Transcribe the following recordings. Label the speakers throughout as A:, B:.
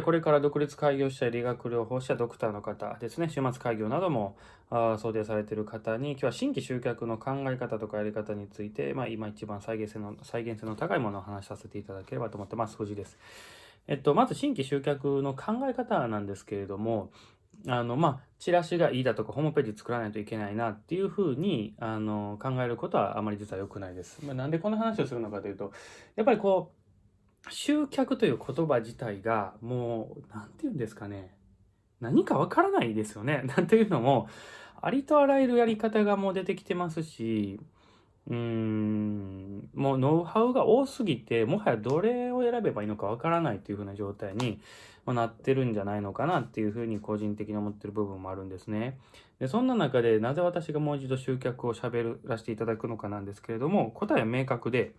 A: これから独立開業した理学療法士やドクターの方ですね、週末開業なども想定されている方に、今日は新規集客の考え方とかやり方について、まあ、今一番再現性の再現性の高いものを話させていただければと思ってます。藤です。えっと、まず新規集客の考え方なんですけれども、あの、まあ、チラシがいいだとか、ホームページ作らないといけないなっていうふうに、あの、考えることはあまり実は良くないです。まあ、なんでこの話をするのかというと、やっぱりこう、集客という言葉自体がもう、なんて言うんですかね。何かわからないですよね。なんていうのも、ありとあらゆるやり方がもう出てきてますし、うーん、もうノウハウが多すぎて、もはやどれを選べばいいのかわからないというふうな状態になってるんじゃないのかなっていうふうに個人的に思ってる部分もあるんですね。で、そんな中でなぜ私がもう一度集客を喋らせていただくのかなんですけれども、答えは明確で、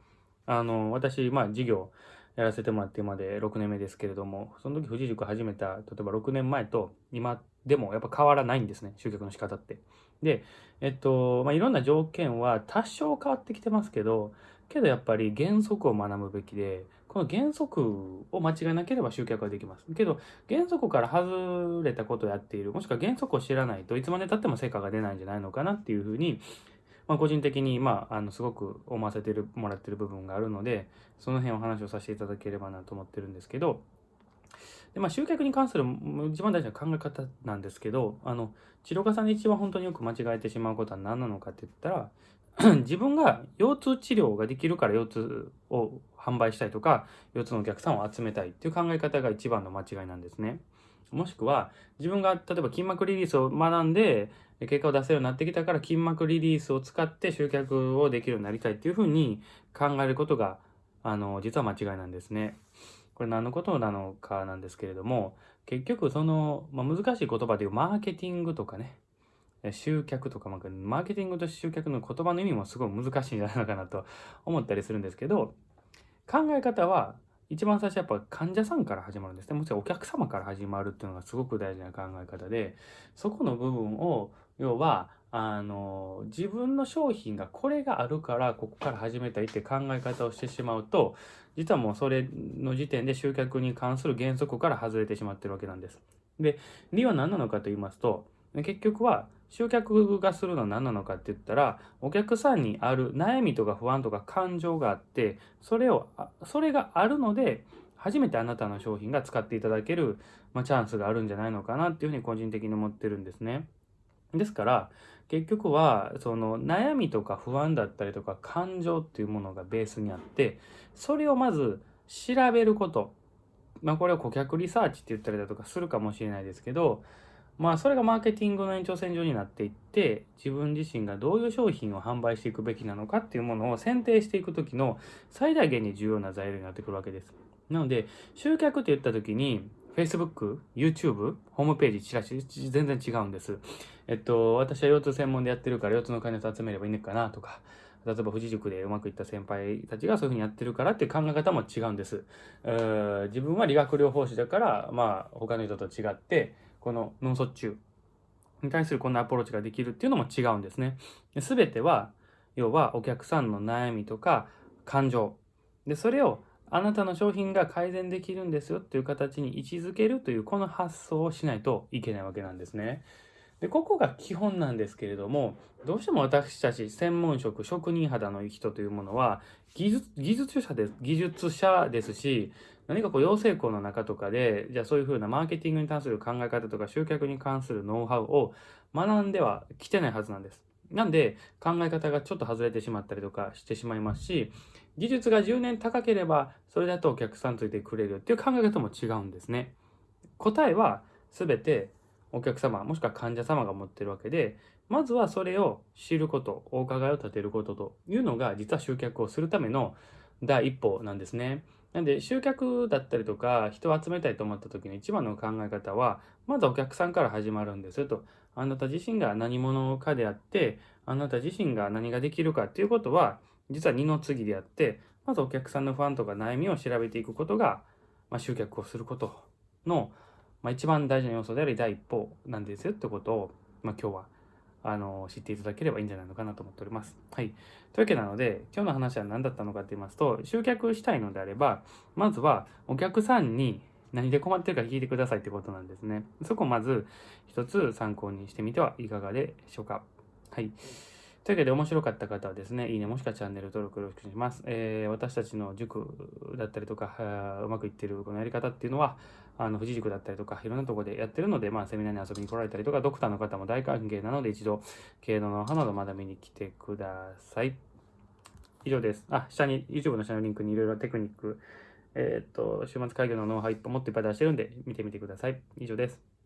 A: あの、私、まあ事業、やらせてもらってまで6年目ですけれども、その時富士塾始めた、例えば6年前と今でもやっぱ変わらないんですね、集客の仕方って。で、えっと、まあ、いろんな条件は多少変わってきてますけど、けどやっぱり原則を学ぶべきで、この原則を間違えなければ集客はできます。けど、原則から外れたことをやっている、もしくは原則を知らないといつまで経っても成果が出ないんじゃないのかなっていうふうに、まあ、個人的に、まあ、あの、すごく思わせてる、もらってる部分があるので、その辺お話をさせていただければなと思ってるんですけど、で、まあ、集客に関する一番大事な考え方なんですけど、あの、治療家さんで一番本当によく間違えてしまうことは何なのかって言ったら、自分が腰痛治療ができるから腰痛を販売したいとか、腰痛のお客さんを集めたいっていう考え方が一番の間違いなんですね。もしくは、自分が例えば筋膜リリースを学んで、結果を出せるようになってきたから筋膜リリースを使って集客をできるようになりたいっていうふうに考えることが、あの、実は間違いなんですね。これ何のことなのかなんですけれども、結局その、まあ、難しい言葉でいうマーケティングとかね、集客とか、マーケティングと集客の言葉の意味もすごい難しいんじゃないのかなと思ったりするんですけど、考え方は一番最初やっぱ患者さんから始まるんですね。もちろんお客様から始まるっていうのがすごく大事な考え方で、そこの部分を、要は、あの、自分の商品がこれがあるからここから始めたいって考え方をしてしまうと、実はもうそれの時点で集客に関する原則から外れてしまってるわけなんです。で、理由は何なのかと言いますと、結局は集客がするのは何なのかって言ったら、お客さんにある悩みとか不安とか感情があって、それを、それがあるので、初めてあなたの商品が使っていただける、まあ、チャンスがあるんじゃないのかなっていうふうに個人的に思ってるんですね。ですから、結局は、その悩みとか不安だったりとか感情っていうものがベースにあって、それをまず調べること。まあこれを顧客リサーチって言ったりだとかするかもしれないですけど、まあそれがマーケティングの延長線上になっていって自分自身がどういう商品を販売していくべきなのかっていうものを選定していく時の最大限に重要な材料になってくるわけです。なので集客って言った時に Facebook、YouTube、ホームページ、チラシ、全然違うんです。えっと、私は腰痛専門でやってるから腰痛の患者さん集めればいいのかなとか、例えば富士塾でうまくいった先輩たちがそういうふうにやってるからっていう考え方も違うんです。自分は理学療法士だから、まあ他の人と違って、この脳卒中に対するこんなアプローチができるっていうのも違うんですね。すべては、要はお客さんの悩みとか感情。で、それをあなたの商品が改善できるんですよっていう形に位置づけるというこの発想をしないといけないわけなんですね。で、ここが基本なんですけれども、どうしても私たち専門職、職人肌の人というものは、技術、技術者です、技術者ですし、何かこう養成校の中とかで、じゃあそういうふうなマーケティングに関する考え方とか集客に関するノウハウを学んではきてないはずなんです。なんで考え方がちょっと外れてしまったりとかしてしまいますし、技術が10年高ければそれだとお客さんついてくれるっていう考え方も違うんですね。答えは全てお客様もしくは患者様が持ってるわけで、まずはそれを知ること、お伺いを立てることというのが実は集客をするための第一歩なんですね。なんで集客だったりとか人を集めたいと思った時の一番の考え方はまずお客さんから始まるんですよと。あなた自身が何者かであってあなた自身が何ができるかっていうことは実は二の次であってまずお客さんの不安とか悩みを調べていくことが、まあ、集客をすることの、まあ、一番大事な要素であり第一歩なんですよってことを、まあ、今日はあの、知っていただければいいんじゃないのかなと思っております。はい。というわけなので、今日の話は何だったのかと言いますと、集客したいのであれば、まずはお客さんに何で困ってるか聞いてくださいってことなんですね。そこをまず一つ参考にしてみてはいかがでしょうか。はい。というわけで面白かった方はですね、いいねもしくはチャンネル登録よろしくお願いします。えー、私たちの塾だったりとか、うまくいってるこのやり方っていうのは、あの、富士塾だったりとか、いろんなとこでやってるので、まあ、セミナーに遊びに来られたりとか、ドクターの方も大歓迎なので、一度、経営のノウハウなど学びに来てください。以上です。あ、下に、YouTube の下のリンクにいろいろテクニック、えー、っと、週末会議のノウハウ一本持っていっぱい出してるんで、見てみてください。以上です。